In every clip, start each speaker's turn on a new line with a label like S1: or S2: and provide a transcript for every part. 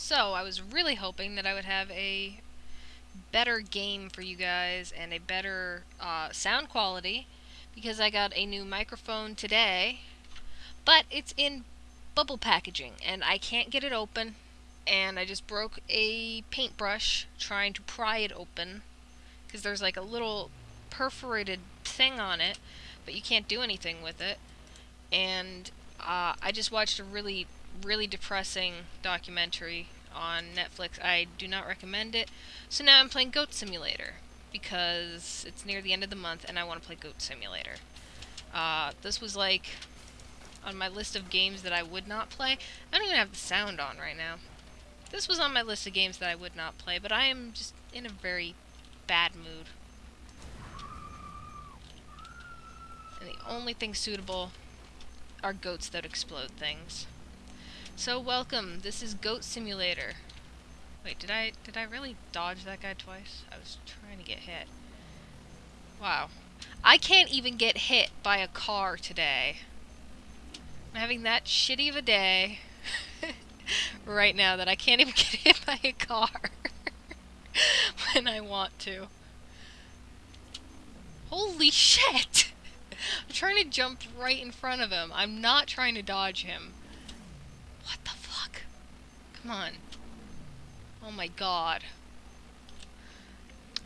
S1: So, I was really hoping that I would have a better game for you guys and a better uh, sound quality because I got a new microphone today, but it's in bubble packaging and I can't get it open and I just broke a paintbrush trying to pry it open because there's like a little perforated thing on it, but you can't do anything with it. And uh, I just watched a really, really depressing documentary on Netflix. I do not recommend it. So now I'm playing Goat Simulator because it's near the end of the month and I want to play Goat Simulator. Uh, this was like on my list of games that I would not play. I don't even have the sound on right now. This was on my list of games that I would not play, but I am just in a very bad mood. And the only thing suitable are goats that explode things. So welcome, this is Goat Simulator. Wait, did I did I really dodge that guy twice? I was trying to get hit. Wow. I can't even get hit by a car today. I'm having that shitty of a day right now that I can't even get hit by a car when I want to. Holy shit! I'm trying to jump right in front of him. I'm not trying to dodge him. Come on. Oh my god.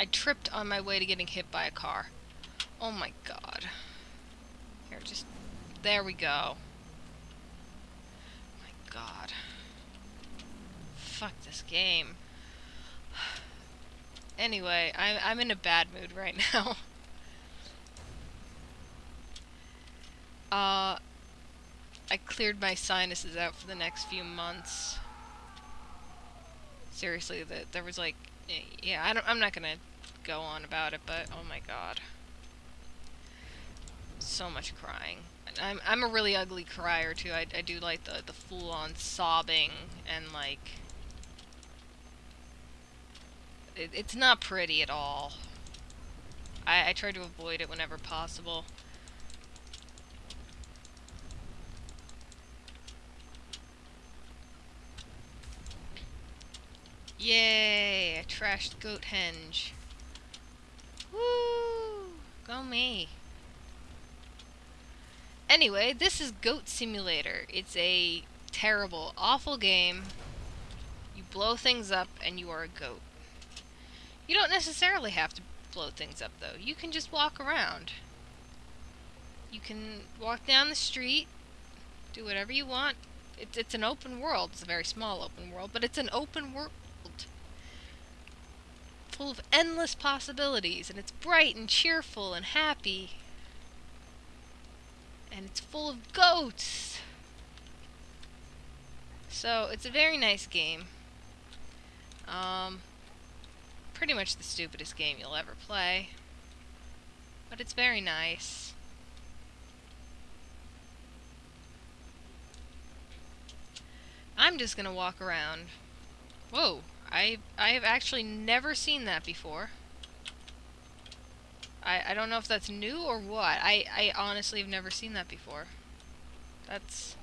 S1: I tripped on my way to getting hit by a car. Oh my god. Here, just... There we go. my god. Fuck this game. Anyway, I'm, I'm in a bad mood right now. uh... I cleared my sinuses out for the next few months. Seriously, that there was like, yeah, I don't, I'm not gonna go on about it, but oh my god, so much crying. I'm I'm a really ugly crier too. I I do like the the full on sobbing and like, it, it's not pretty at all. I I try to avoid it whenever possible. Yay! I trashed Goathenge. Woo! Go me. Anyway, this is Goat Simulator. It's a terrible, awful game. You blow things up and you are a goat. You don't necessarily have to blow things up though. You can just walk around. You can walk down the street, do whatever you want. It's, it's an open world. It's a very small open world, but it's an open world full of endless possibilities, and it's bright and cheerful and happy. And it's full of goats. So, it's a very nice game. Um, pretty much the stupidest game you'll ever play. But it's very nice. I'm just gonna walk around. Whoa. I I have actually never seen that before. I, I don't know if that's new or what. I, I honestly have never seen that before. That's...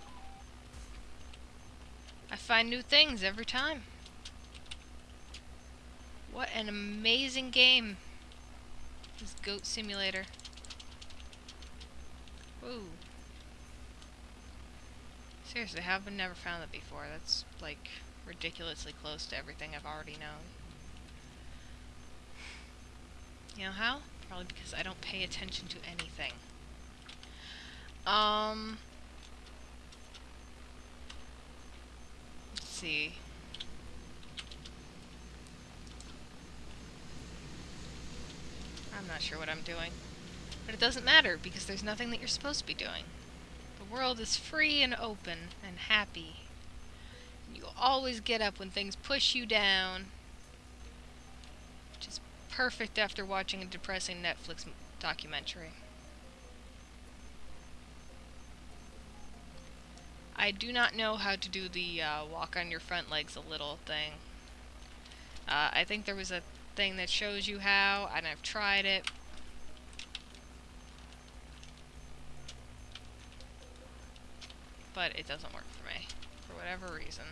S1: I find new things every time. What an amazing game. This Goat Simulator. Whoa. Seriously, how have never found that before? That's, like ridiculously close to everything I've already known. You know how? Probably because I don't pay attention to anything. Um... Let's see. I'm not sure what I'm doing. But it doesn't matter, because there's nothing that you're supposed to be doing. The world is free and open and happy you always get up when things push you down. Which is perfect after watching a depressing Netflix documentary. I do not know how to do the uh, walk on your front legs a little thing. Uh, I think there was a thing that shows you how, and I've tried it. But it doesn't work whatever reason.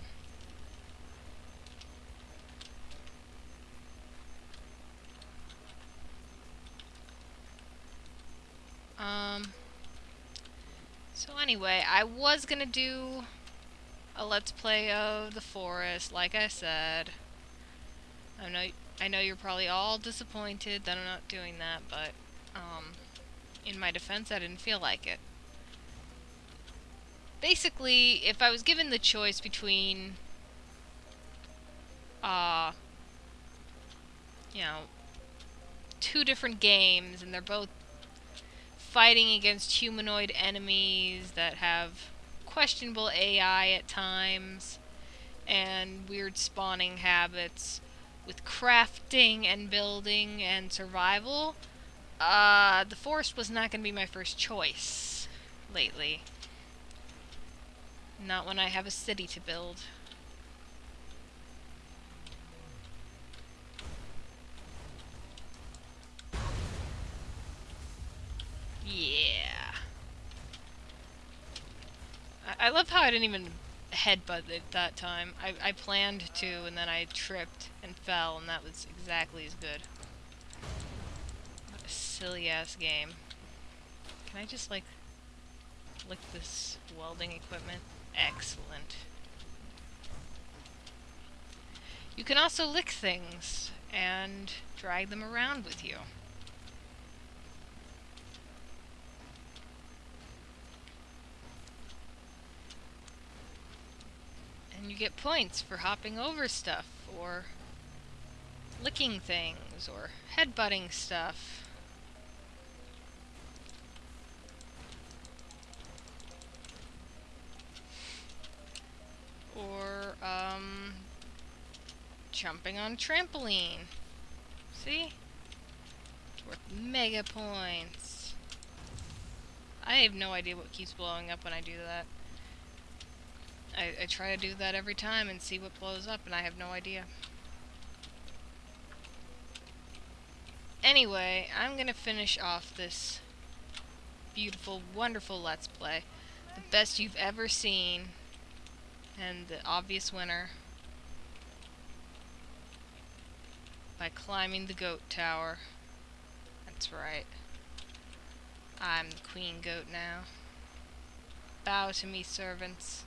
S1: Um, so anyway, I was going to do a Let's Play of the Forest, like I said. I know, I know you're probably all disappointed that I'm not doing that, but um, in my defense, I didn't feel like it. Basically, if I was given the choice between, uh, you know, two different games, and they're both fighting against humanoid enemies that have questionable AI at times, and weird spawning habits with crafting and building and survival, uh, the forest was not going to be my first choice lately. Not when I have a city to build. Yeah. I, I love how I didn't even headbutt it that time. I, I planned to, and then I tripped and fell, and that was exactly as good. What a silly-ass game. Can I just, like, lick this welding equipment? Excellent. You can also lick things and drag them around with you. And you get points for hopping over stuff, or licking things, or headbutting stuff. Or, um, jumping on trampoline. See? It's Worth mega points. I have no idea what keeps blowing up when I do that. I, I try to do that every time and see what blows up, and I have no idea. Anyway, I'm gonna finish off this beautiful, wonderful Let's Play. The best you've ever seen, and the obvious winner. By climbing the goat tower. That's right. I'm the queen goat now. Bow to me, servants.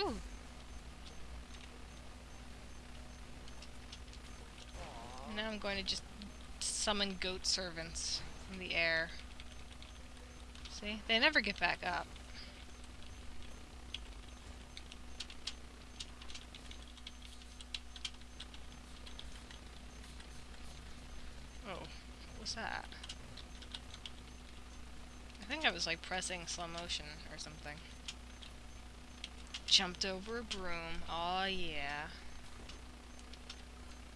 S1: Ooh. Now I'm going to just summon goat servants from the air. See? They never get back up. Oh, what was that? I think I was like pressing slow motion or something. Jumped over a broom. Oh yeah.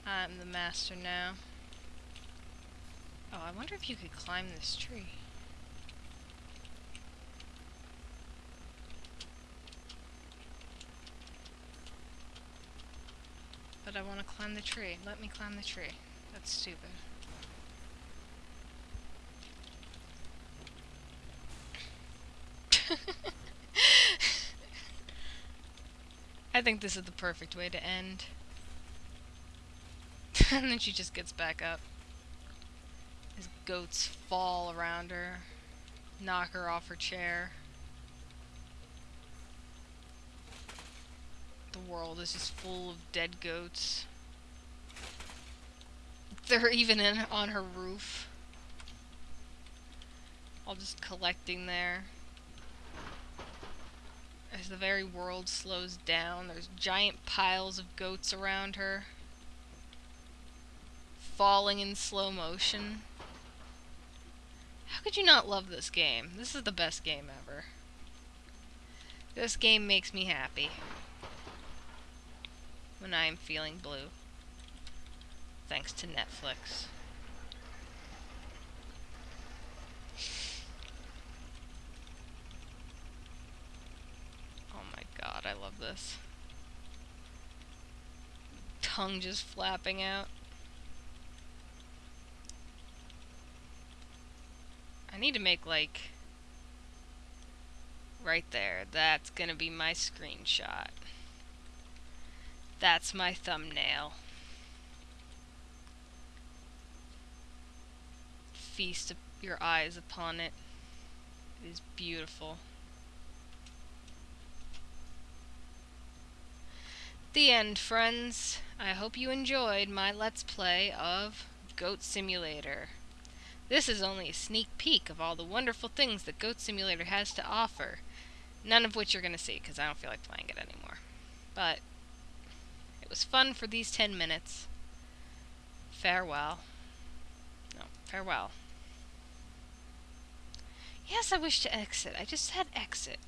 S1: I'm the master now. Oh, I wonder if you could climb this tree. But I want to climb the tree. Let me climb the tree. That's stupid. I think this is the perfect way to end. and then she just gets back up. Goats fall around her, knock her off her chair. The world is just full of dead goats. They're even in on her roof. All just collecting there. As the very world slows down, there's giant piles of goats around her. Falling in slow motion. Could you not love this game? This is the best game ever. This game makes me happy. When I am feeling blue. Thanks to Netflix. Oh my god, I love this. Tongue just flapping out. I need to make like right there. That's gonna be my screenshot. That's my thumbnail. Feast your eyes upon it. It is beautiful. The end, friends. I hope you enjoyed my Let's Play of Goat Simulator. This is only a sneak peek of all the wonderful things that Goat Simulator has to offer. None of which you're going to see, because I don't feel like playing it anymore. But, it was fun for these 10 minutes. Farewell. No, farewell. Yes, I wish to exit. I just said exit.